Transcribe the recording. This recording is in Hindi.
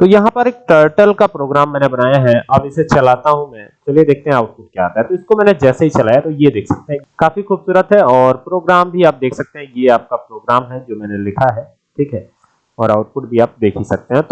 तो यहाँ पर एक टर्टल का प्रोग्राम मैंने बनाया है। अब इसे चलाता हूँ मैं। चलिए देखते हैं आउटपुट क्या आता है। तो इसको मैंने जैसे ही चलाया तो ये देख सकते हैं। काफ़ी खूबसूरत है और प्रोग्राम भी आप देख सकते हैं। ये आपका प्रोग्राम है जो मैंने लिखा है। ठीक है? और आउटपुट भी आप देख ही सकते हैं। तो